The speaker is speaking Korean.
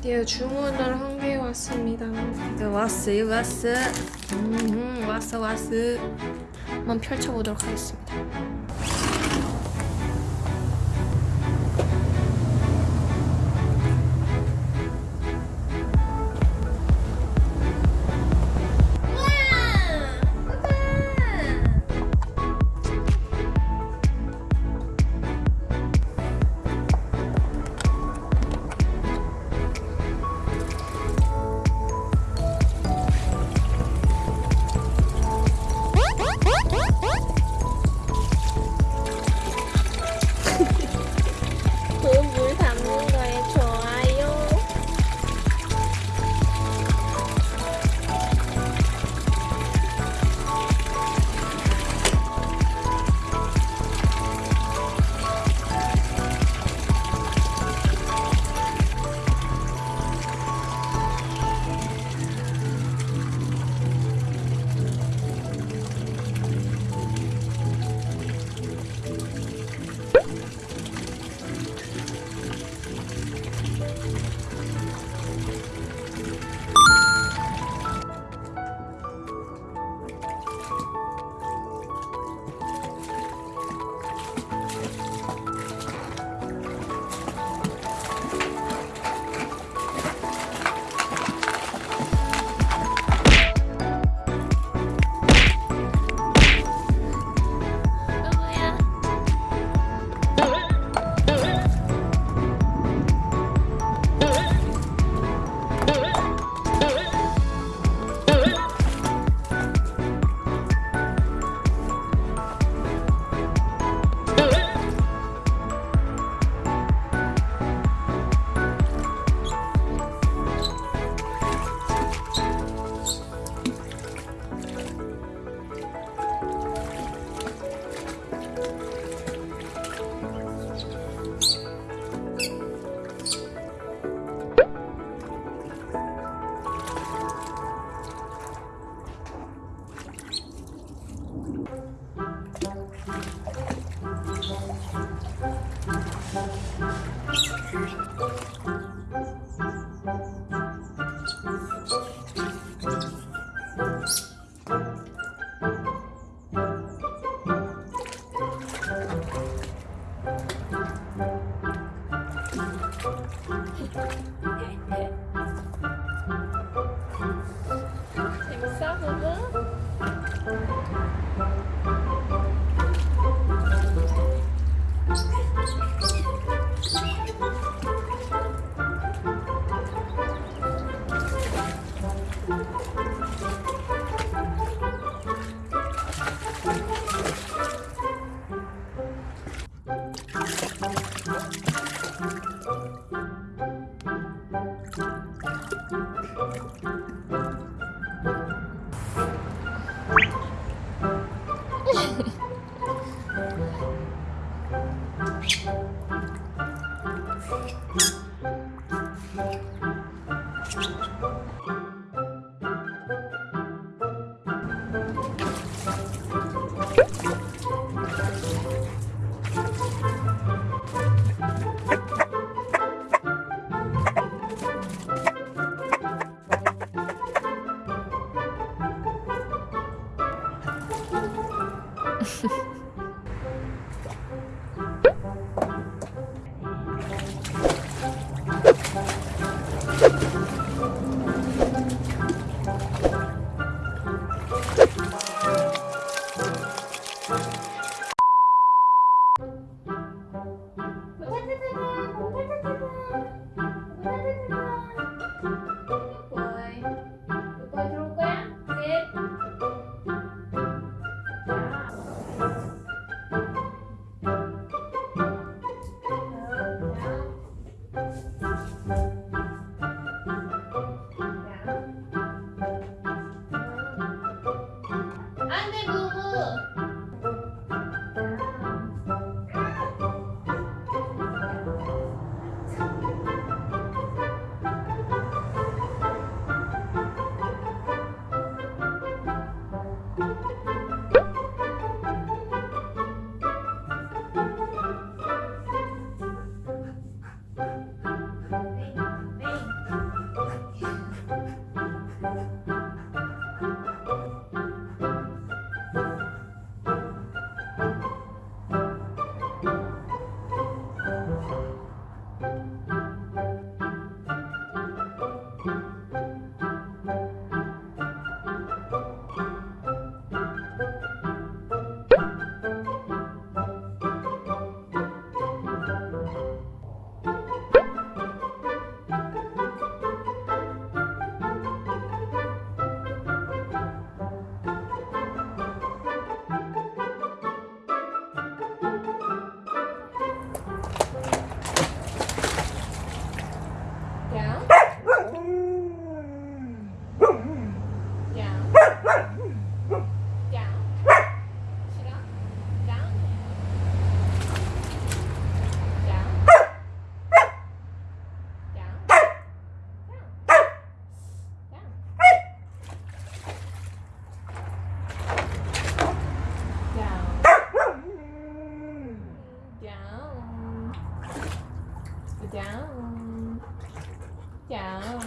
드디어 주문을 한 게 왔습니다. 이거 왔어요, 왔어. 음, 왔어, 왔어. 한번 펼쳐보도록 하겠습니다. chào